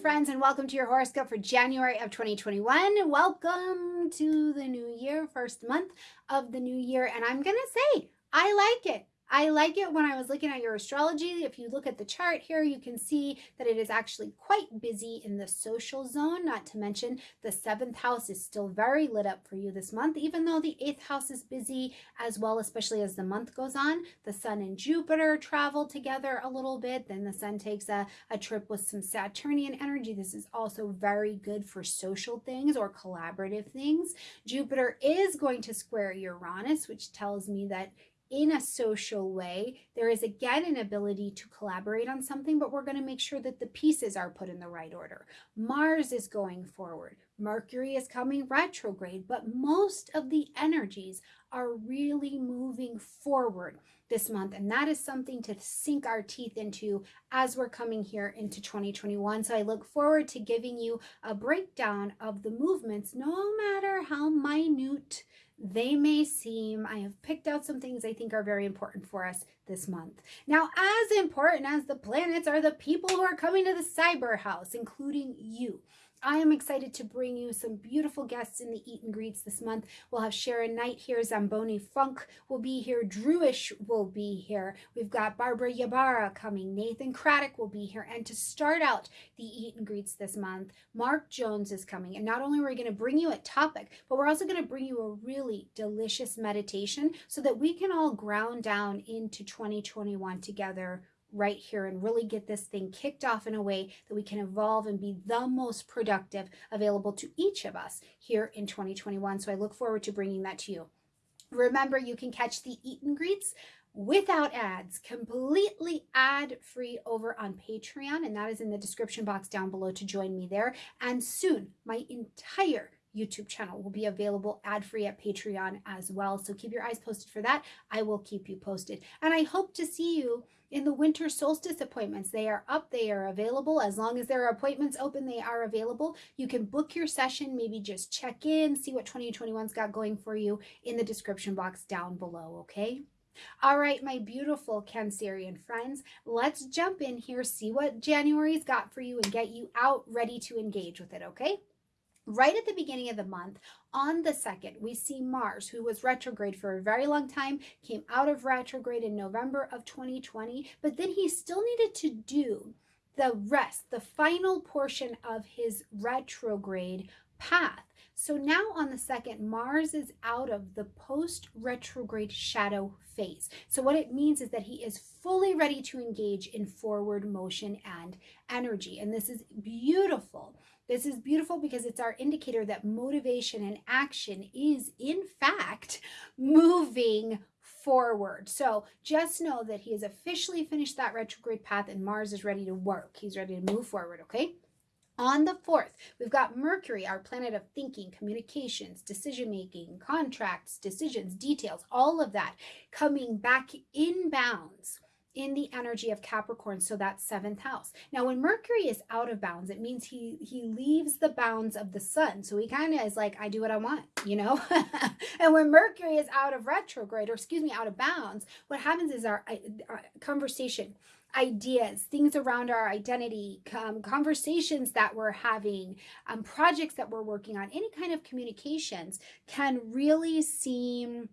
friends, and welcome to your horoscope for January of 2021. Welcome to the new year, first month of the new year. And I'm going to say, I like it. I like it when I was looking at your astrology. If you look at the chart here, you can see that it is actually quite busy in the social zone, not to mention the seventh house is still very lit up for you this month, even though the eighth house is busy as well, especially as the month goes on. The sun and Jupiter travel together a little bit. Then the sun takes a, a trip with some Saturnian energy. This is also very good for social things or collaborative things. Jupiter is going to square Uranus, which tells me that in a social way. There is again an ability to collaborate on something, but we're going to make sure that the pieces are put in the right order. Mars is going forward. Mercury is coming retrograde, but most of the energies are really moving forward this month. And that is something to sink our teeth into as we're coming here into 2021. So I look forward to giving you a breakdown of the movements, no matter how minute they may seem, I have picked out some things I think are very important for us this month. Now, as important as the planets are the people who are coming to the cyber house, including you. I am excited to bring you some beautiful guests in the Eat and Greets this month. We'll have Sharon Knight here, Zamboni Funk will be here, Drewish will be here. We've got Barbara Yabara coming, Nathan Craddock will be here. And to start out the Eat and Greets this month, Mark Jones is coming. And not only are we going to bring you a topic, but we're also going to bring you a really delicious meditation so that we can all ground down into 2021 together right here and really get this thing kicked off in a way that we can evolve and be the most productive available to each of us here in 2021. So I look forward to bringing that to you. Remember, you can catch the Eat and Greets without ads, completely ad free over on Patreon. And that is in the description box down below to join me there. And soon, my entire YouTube channel will be available ad free at Patreon as well. So keep your eyes posted for that. I will keep you posted. And I hope to see you in the winter solstice appointments. They are up, they are available. As long as there are appointments open, they are available. You can book your session, maybe just check in, see what 2021's got going for you in the description box down below, okay? All right, my beautiful Cancerian friends, let's jump in here, see what January's got for you and get you out ready to engage with it, okay? Right at the beginning of the month, on the 2nd, we see Mars, who was retrograde for a very long time, came out of retrograde in November of 2020, but then he still needed to do the rest, the final portion of his retrograde path. So now on the second, Mars is out of the post retrograde shadow phase. So what it means is that he is fully ready to engage in forward motion and energy. And this is beautiful this is beautiful because it's our indicator that motivation and action is, in fact, moving forward. So just know that he has officially finished that retrograde path and Mars is ready to work. He's ready to move forward, okay? On the 4th, we've got Mercury, our planet of thinking, communications, decision making, contracts, decisions, details, all of that coming back in bounds in the energy of Capricorn, so that's seventh house. Now, when Mercury is out of bounds, it means he he leaves the bounds of the sun. So he kind of is like, I do what I want, you know? and when Mercury is out of retrograde, or excuse me, out of bounds, what happens is our, our conversation, ideas, things around our identity, um, conversations that we're having, um, projects that we're working on, any kind of communications can really seem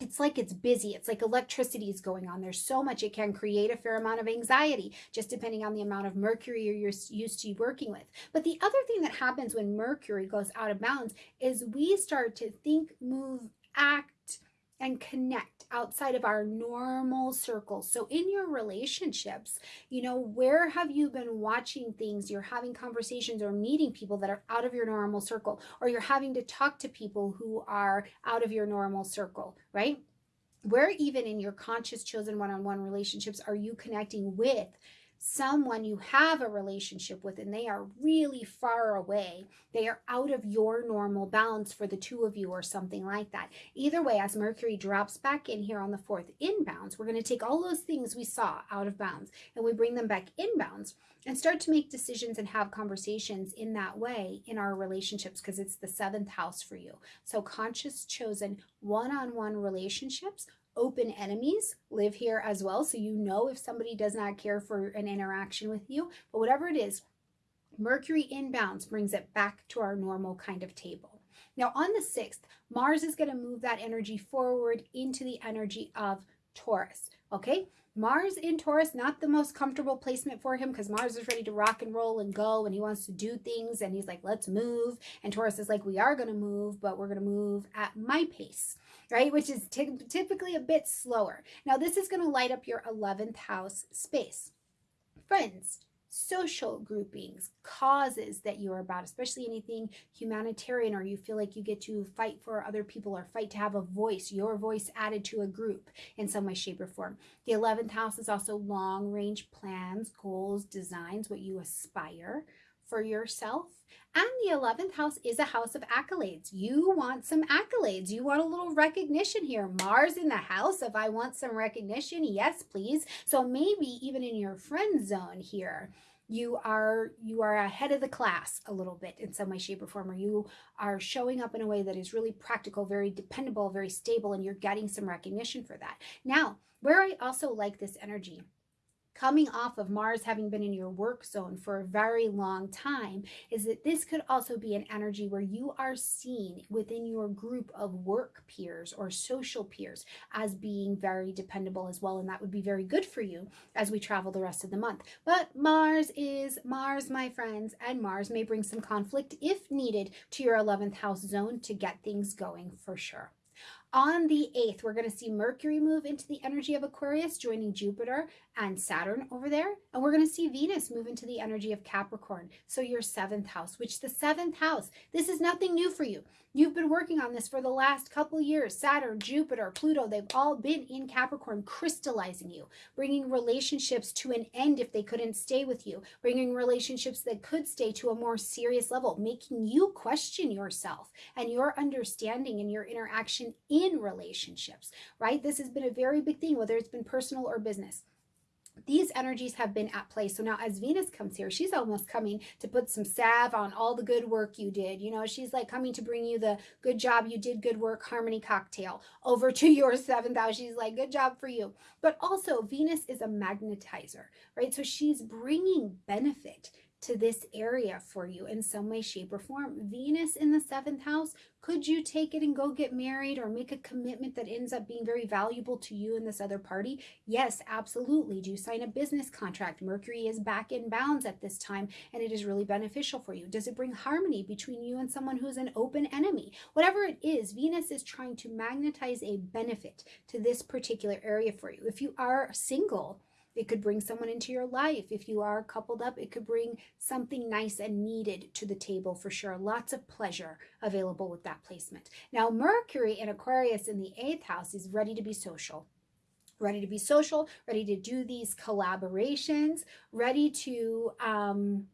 it's like it's busy. It's like electricity is going on. There's so much it can create a fair amount of anxiety, just depending on the amount of mercury you're used to working with. But the other thing that happens when mercury goes out of bounds is we start to think, move, act, and connect outside of our normal circles. So in your relationships, you know, where have you been watching things, you're having conversations or meeting people that are out of your normal circle, or you're having to talk to people who are out of your normal circle, right? Where even in your conscious chosen one-on-one -on -one relationships are you connecting with someone you have a relationship with and they are really far away. They are out of your normal bounds for the two of you or something like that. Either way, as Mercury drops back in here on the fourth inbounds, we're going to take all those things we saw out of bounds and we bring them back inbounds and start to make decisions and have conversations in that way in our relationships because it's the seventh house for you. So conscious chosen one-on-one -on -one relationships open enemies live here as well. So you know if somebody does not care for an interaction with you, but whatever it is, Mercury inbounds brings it back to our normal kind of table. Now, on the 6th, Mars is going to move that energy forward into the energy of Taurus. Okay, Mars in Taurus, not the most comfortable placement for him because Mars is ready to rock and roll and go and he wants to do things and he's like, let's move. And Taurus is like, we are going to move, but we're going to move at my pace, right? Which is typically a bit slower. Now, this is going to light up your 11th house space. Friends, social groupings, causes that you are about, especially anything humanitarian or you feel like you get to fight for other people or fight to have a voice, your voice added to a group in some way, shape, or form. The 11th house is also long range plans, goals, designs, what you aspire for yourself. And the 11th house is a house of accolades. You want some accolades. You want a little recognition here. Mars in the house if I want some recognition. Yes, please. So maybe even in your friend zone here, you are you are ahead of the class a little bit in some way shape or form or you are showing up in a way that is really practical very dependable very stable and you're getting some recognition for that now where i also like this energy coming off of Mars having been in your work zone for a very long time is that this could also be an energy where you are seen within your group of work peers or social peers as being very dependable as well. And that would be very good for you as we travel the rest of the month. But Mars is Mars, my friends, and Mars may bring some conflict if needed to your 11th house zone to get things going for sure. On the 8th, we're going to see Mercury move into the energy of Aquarius, joining Jupiter and Saturn over there. And we're going to see Venus move into the energy of Capricorn. So your seventh house, which the seventh house, this is nothing new for you. You've been working on this for the last couple years. Saturn, Jupiter, Pluto, they've all been in Capricorn, crystallizing you, bringing relationships to an end if they couldn't stay with you, bringing relationships that could stay to a more serious level, making you question yourself and your understanding and your interaction in relationships, right? This has been a very big thing, whether it's been personal or business these energies have been at play. So now as Venus comes here, she's almost coming to put some salve on all the good work you did. You know, she's like coming to bring you the good job you did, good work, harmony cocktail over to your seventh house. She's like, good job for you. But also Venus is a magnetizer, right? So she's bringing benefit to this area for you in some way, shape, or form. Venus in the seventh house, could you take it and go get married or make a commitment that ends up being very valuable to you and this other party? Yes, absolutely. Do you sign a business contract? Mercury is back in bounds at this time and it is really beneficial for you. Does it bring harmony between you and someone who's an open enemy? Whatever it is, Venus is trying to magnetize a benefit to this particular area for you. If you are single, it could bring someone into your life. If you are coupled up, it could bring something nice and needed to the table for sure. Lots of pleasure available with that placement. Now, Mercury in Aquarius in the eighth house is ready to be social ready to be social, ready to do these collaborations, ready to um,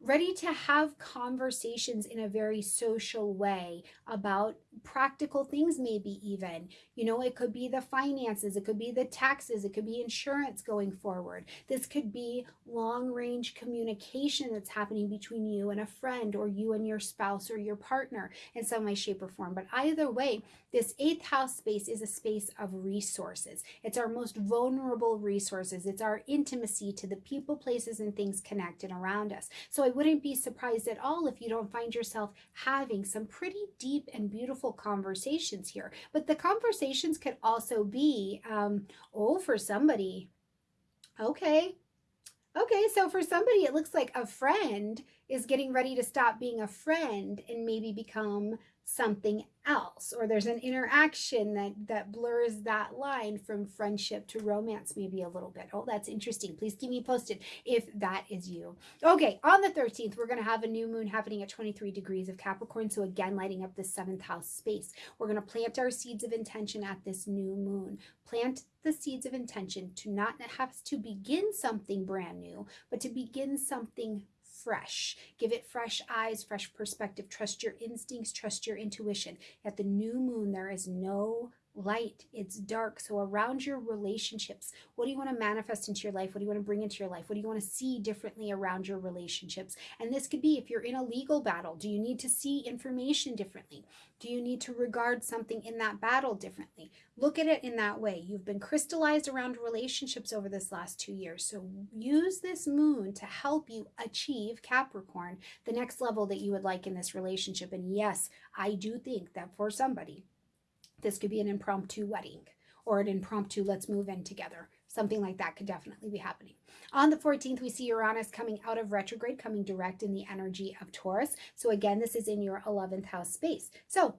ready to have conversations in a very social way about practical things maybe even. You know it could be the finances it could be the taxes it could be insurance going forward. This could be long range communication that's happening between you and a friend or you and your spouse or your partner in some way shape or form. But either way this eighth house space is a space of resources. It's our most vulnerable resources. It's our intimacy to the people places and things connected around us. So I wouldn't be surprised at all if you don't find yourself having some pretty deep and beautiful conversations here. But the conversations could also be, um, oh, for somebody, okay, Okay, so for somebody, it looks like a friend is getting ready to stop being a friend and maybe become something else or there's an interaction that that blurs that line from friendship to romance maybe a little bit. Oh that's interesting. Please keep me posted if that is you. Okay on the 13th we're going to have a new moon happening at 23 degrees of capricorn. So again lighting up the seventh house space. We're going to plant our seeds of intention at this new moon. Plant the seeds of intention to not have to begin something brand new but to begin something fresh. Give it fresh eyes, fresh perspective. Trust your instincts, trust your intuition. At the new moon, there is no light, it's dark. So, around your relationships, what do you want to manifest into your life? What do you want to bring into your life? What do you want to see differently around your relationships? And this could be if you're in a legal battle, do you need to see information differently? Do you need to regard something in that battle differently? Look at it in that way. You've been crystallized around relationships over this last two years. So, use this moon to help you achieve Capricorn, the next level that you would like in this relationship. And yes, I do think that for somebody, this could be an impromptu wedding or an impromptu let's move in together. Something like that could definitely be happening. On the 14th, we see Uranus coming out of retrograde, coming direct in the energy of Taurus. So again, this is in your 11th house space. So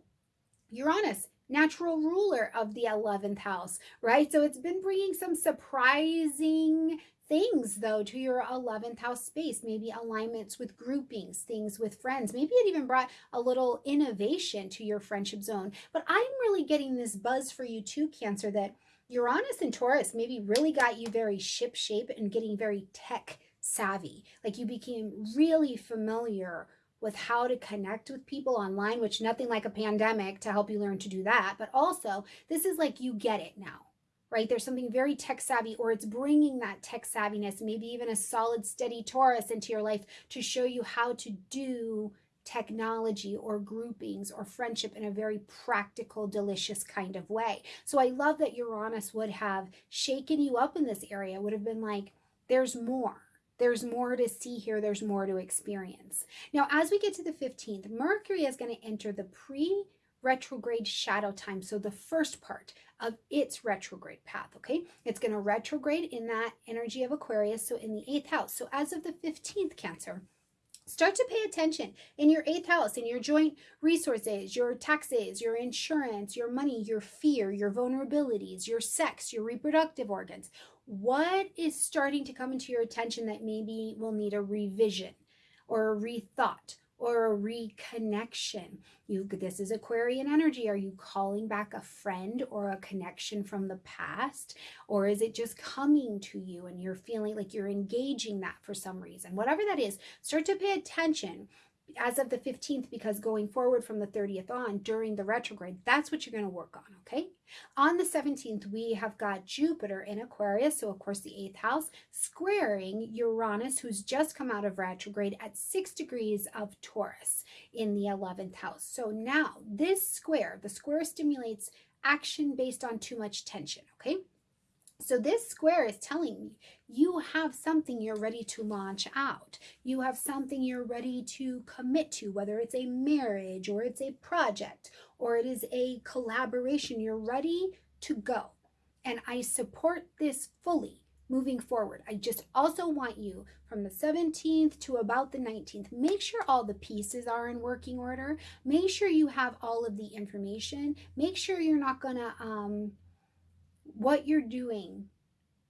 Uranus, natural ruler of the 11th house, right? So it's been bringing some surprising things though to your 11th house space maybe alignments with groupings things with friends. Maybe it even brought a little innovation to your friendship zone. But i'm really getting this buzz for you too cancer that uranus and taurus maybe really got you very ship shape and getting very tech savvy. Like you became really familiar with how to connect with people online which nothing like a pandemic to help you learn to do that. But also this is like you get it now right? There's something very tech savvy, or it's bringing that tech savviness, maybe even a solid, steady Taurus into your life to show you how to do technology or groupings or friendship in a very practical, delicious kind of way. So I love that Uranus would have shaken you up in this area, would have been like, there's more. There's more to see here. There's more to experience. Now, as we get to the 15th, Mercury is going to enter the pre retrograde shadow time. So the first part of its retrograde path, okay? It's going to retrograde in that energy of Aquarius, so in the eighth house. So as of the 15th, Cancer, start to pay attention in your eighth house, in your joint resources, your taxes, your insurance, your money, your fear, your vulnerabilities, your sex, your reproductive organs. What is starting to come into your attention that maybe will need a revision or a rethought or a reconnection. You this is Aquarian energy. Are you calling back a friend or a connection from the past or is it just coming to you and you're feeling like you're engaging that for some reason? Whatever that is, start to pay attention as of the 15th because going forward from the 30th on during the retrograde that's what you're going to work on okay? On the 17th we have got jupiter in aquarius so of course the eighth house squaring uranus who's just come out of retrograde at six degrees of taurus in the 11th house. So now this square the square stimulates action based on too much tension okay so this square is telling me you have something you're ready to launch out. You have something you're ready to commit to, whether it's a marriage or it's a project or it is a collaboration. You're ready to go. And I support this fully moving forward. I just also want you from the 17th to about the 19th, make sure all the pieces are in working order. Make sure you have all of the information. Make sure you're not going to um, what you're doing,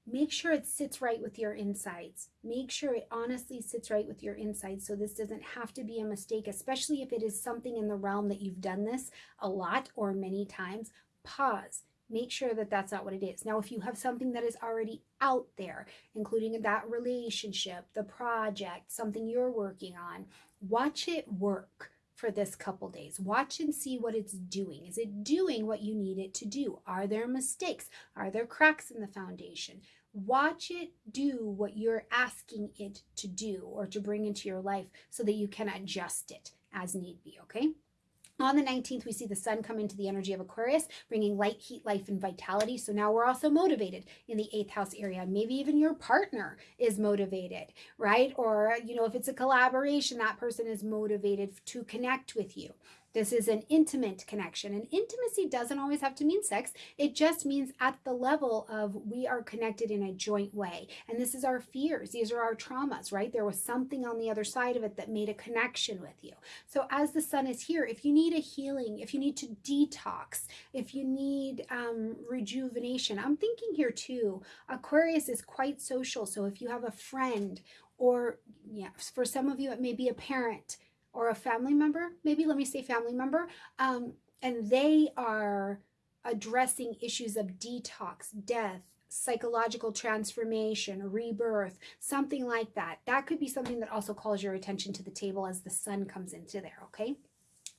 make sure it sits right with your insides. Make sure it honestly sits right with your insides so this doesn't have to be a mistake, especially if it is something in the realm that you've done this a lot or many times. Pause. Make sure that that's not what it is. Now, if you have something that is already out there, including that relationship, the project, something you're working on, watch it work for this couple days. Watch and see what it's doing. Is it doing what you need it to do? Are there mistakes? Are there cracks in the foundation? Watch it do what you're asking it to do or to bring into your life so that you can adjust it as need be, okay? On the 19th, we see the sun come into the energy of Aquarius, bringing light, heat, life, and vitality. So now we're also motivated in the eighth house area. Maybe even your partner is motivated, right? Or, you know, if it's a collaboration, that person is motivated to connect with you. This is an intimate connection. And intimacy doesn't always have to mean sex. It just means at the level of we are connected in a joint way. And this is our fears. These are our traumas, right? There was something on the other side of it that made a connection with you. So as the sun is here, if you need a healing, if you need to detox, if you need um, rejuvenation, I'm thinking here too, Aquarius is quite social. So if you have a friend or yeah, for some of you, it may be a parent or a family member, maybe let me say family member, um, and they are addressing issues of detox, death, psychological transformation, rebirth, something like that. That could be something that also calls your attention to the table as the sun comes into there, okay?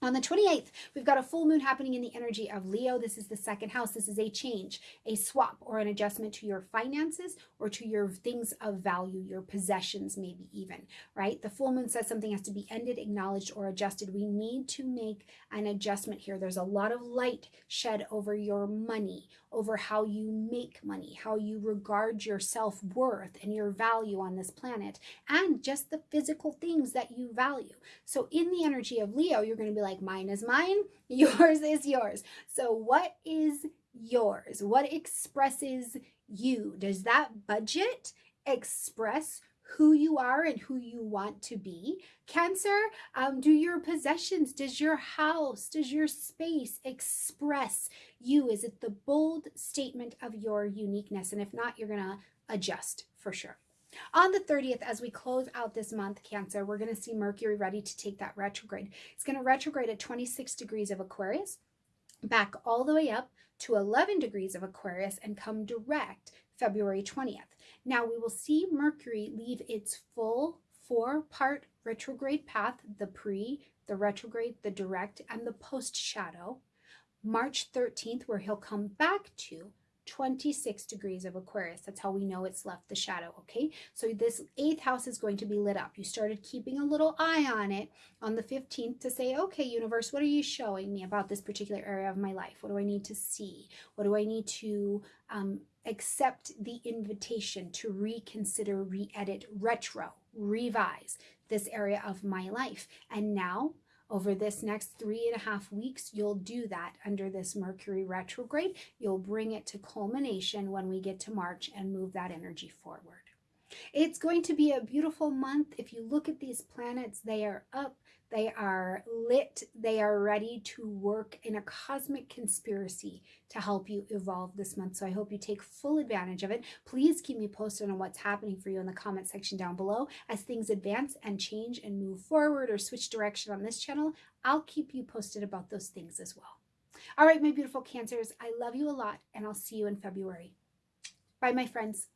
On the 28th, we've got a full moon happening in the energy of Leo. This is the second house. This is a change, a swap, or an adjustment to your finances or to your things of value, your possessions, maybe even, right? The full moon says something has to be ended, acknowledged, or adjusted. We need to make an adjustment here. There's a lot of light shed over your money, over how you make money, how you regard your self worth and your value on this planet, and just the physical things that you value. So, in the energy of Leo, you're going to be like, like mine is mine, yours is yours. So, what is yours? What expresses you? Does that budget express who you are and who you want to be. Cancer, um, do your possessions, does your house, does your space express you? Is it the bold statement of your uniqueness? And if not, you're going to adjust for sure. On the 30th, as we close out this month, Cancer, we're going to see Mercury ready to take that retrograde. It's going to retrograde at 26 degrees of Aquarius, back all the way up to 11 degrees of Aquarius, and come direct February 20th. Now we will see Mercury leave its full four part retrograde path the pre, the retrograde, the direct, and the post shadow. March 13th, where he'll come back to 26 degrees of Aquarius. That's how we know it's left the shadow, okay? So this eighth house is going to be lit up. You started keeping a little eye on it on the 15th to say, okay, universe, what are you showing me about this particular area of my life? What do I need to see? What do I need to um, accept the invitation to reconsider, re-edit, retro, revise this area of my life? And now over this next three and a half weeks, you'll do that under this Mercury retrograde. You'll bring it to culmination when we get to March and move that energy forward. It's going to be a beautiful month. If you look at these planets, they are up they are lit. They are ready to work in a cosmic conspiracy to help you evolve this month. So I hope you take full advantage of it. Please keep me posted on what's happening for you in the comment section down below. As things advance and change and move forward or switch direction on this channel, I'll keep you posted about those things as well. All right, my beautiful Cancers, I love you a lot and I'll see you in February. Bye, my friends.